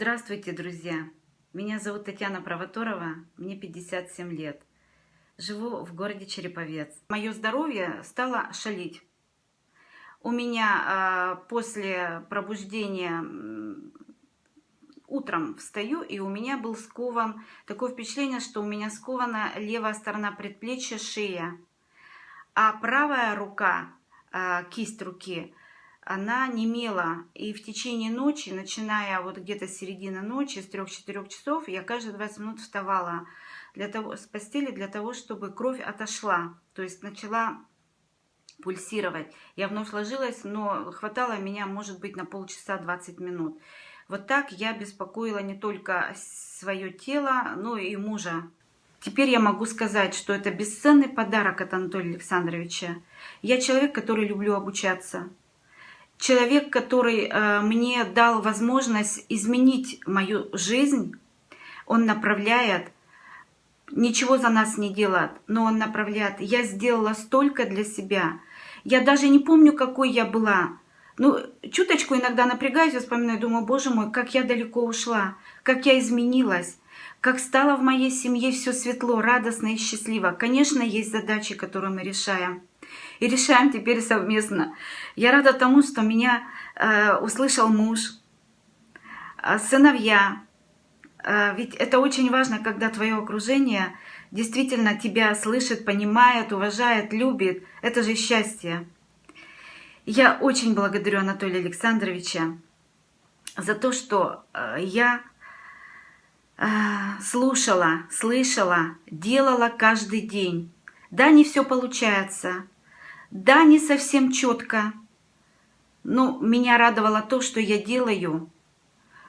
Здравствуйте, друзья! Меня зовут Татьяна Провоторова, мне 57 лет. Живу в городе Череповец. Мое здоровье стало шалить. У меня э, после пробуждения утром встаю, и у меня был скован, такое впечатление, что у меня скована левая сторона предплечья, шея. А правая рука, э, кисть руки, она немела. И в течение ночи, начиная вот где-то с середины ночи, с 3-4 часов, я каждые 20 минут вставала для того, с постели для того, чтобы кровь отошла. То есть начала пульсировать. Я вновь ложилась, но хватало меня, может быть, на полчаса 20 минут. Вот так я беспокоила не только свое тело, но и мужа. Теперь я могу сказать, что это бесценный подарок от Анатолия Александровича. Я человек, который люблю обучаться человек, который э, мне дал возможность изменить мою жизнь, он направляет, ничего за нас не делает, но он направляет. Я сделала столько для себя. Я даже не помню, какой я была. Ну, чуточку иногда напрягаюсь, вспоминаю, думаю, боже мой, как я далеко ушла, как я изменилась, как стало в моей семье все светло, радостно и счастливо. Конечно, есть задачи, которые мы решаем и решаем теперь совместно. Я рада тому, что меня э, услышал муж, э, сыновья. Э, ведь это очень важно, когда твое окружение действительно тебя слышит, понимает, уважает, любит. Это же счастье. Я очень благодарю Анатолия Александровича за то, что э, я э, слушала, слышала, делала каждый день. Да, не все получается, да, не совсем четко, но меня радовало то, что я делаю,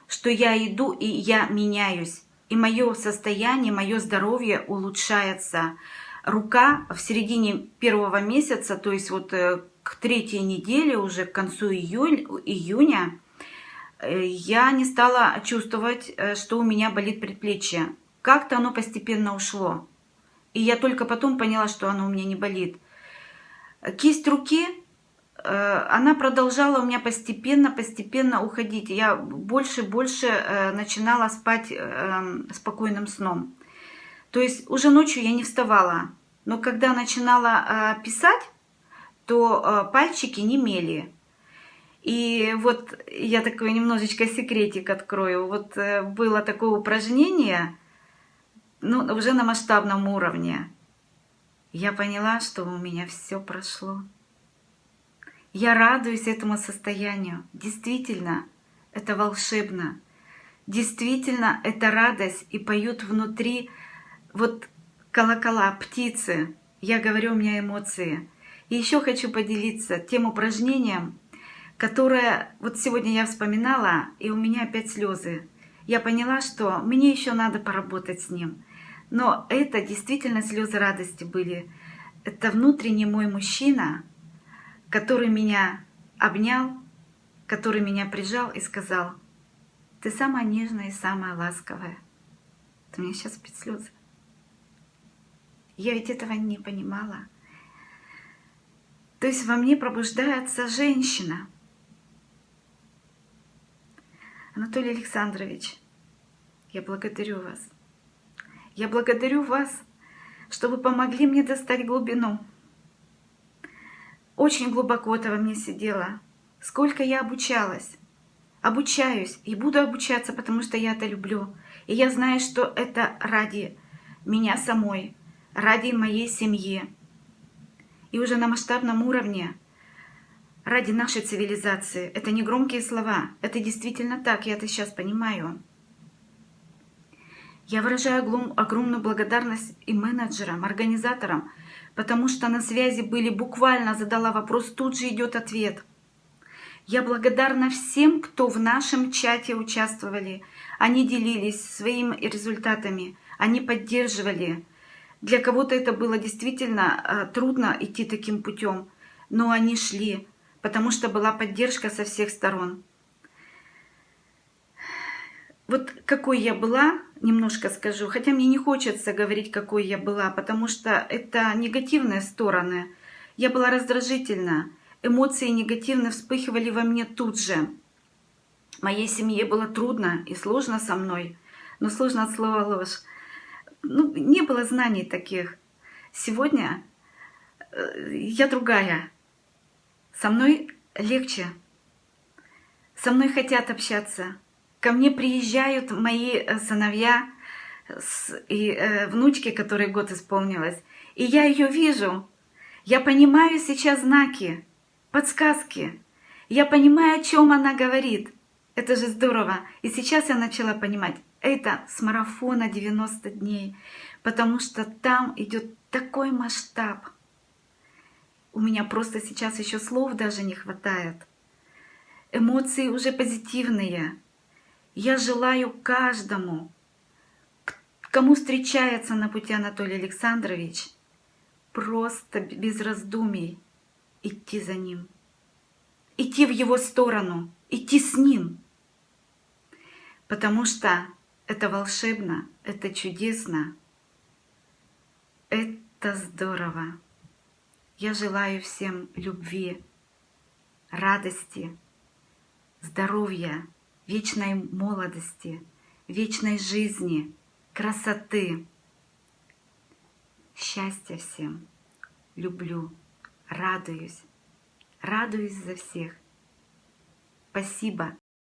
что я иду и я меняюсь. И мое состояние, мое здоровье улучшается. Рука в середине первого месяца, то есть вот э, к третьей неделе, уже к концу июль, июня, э, я не стала чувствовать, э, что у меня болит предплечье. Как-то оно постепенно ушло. И я только потом поняла, что оно у меня не болит. Кисть руки, э, она продолжала у меня постепенно-постепенно уходить. Я больше больше э, начинала спать э, спокойным сном. То есть уже ночью я не вставала. Но когда начинала писать, то пальчики не мели. И вот я такой немножечко секретик открою. Вот было такое упражнение, ну, уже на масштабном уровне. Я поняла, что у меня все прошло. Я радуюсь этому состоянию. Действительно, это волшебно. Действительно, это радость. И поют внутри вот колокола, птицы. Я говорю, у меня эмоции. И еще хочу поделиться тем упражнением, которое вот сегодня я вспоминала, и у меня опять слезы. Я поняла, что мне еще надо поработать с ним. Но это действительно слезы радости были. Это внутренний мой мужчина, который меня обнял, который меня прижал и сказал, ты самая нежная и самая ласковая. Ты меня сейчас опять слезы. Я ведь этого не понимала. То есть во мне пробуждается женщина. Анатолий Александрович, я благодарю вас. Я благодарю вас, что вы помогли мне достать глубину. Очень глубоко это во мне сидело. Сколько я обучалась. Обучаюсь и буду обучаться, потому что я это люблю. И я знаю, что это ради меня самой, ради моей семьи. И уже на масштабном уровне, ради нашей цивилизации. Это не громкие слова, это действительно так, я это сейчас понимаю. Я выражаю огромную благодарность и менеджерам, организаторам, потому что на связи были буквально, задала вопрос, тут же идет ответ. Я благодарна всем, кто в нашем чате участвовали. Они делились своими результатами, они поддерживали. Для кого-то это было действительно э, трудно идти таким путем, но они шли, потому что была поддержка со всех сторон. Вот какой я была, немножко скажу, хотя мне не хочется говорить, какой я была, потому что это негативные стороны. Я была раздражительна, эмоции негативно вспыхивали во мне тут же. Моей семье было трудно и сложно со мной. Но сложно от слова ложь. Ну, не было знаний таких. Сегодня э, я другая. Со мной легче. Со мной хотят общаться. Ко мне приезжают мои э, сыновья и э, внучки, которой год исполнилось. И я ее вижу. Я понимаю сейчас знаки, подсказки. Я понимаю, о чем она говорит. Это же здорово. И сейчас я начала понимать, это с марафона 90 дней, потому что там идет такой масштаб. У меня просто сейчас еще слов даже не хватает. Эмоции уже позитивные. Я желаю каждому, кому встречается на пути Анатолий Александрович, просто без раздумий идти за ним, идти в его сторону, идти с ним. Потому что это волшебно, это чудесно, это здорово. Я желаю всем любви, радости, здоровья, вечной молодости, вечной жизни, красоты. Счастья всем. Люблю, радуюсь, радуюсь за всех. Спасибо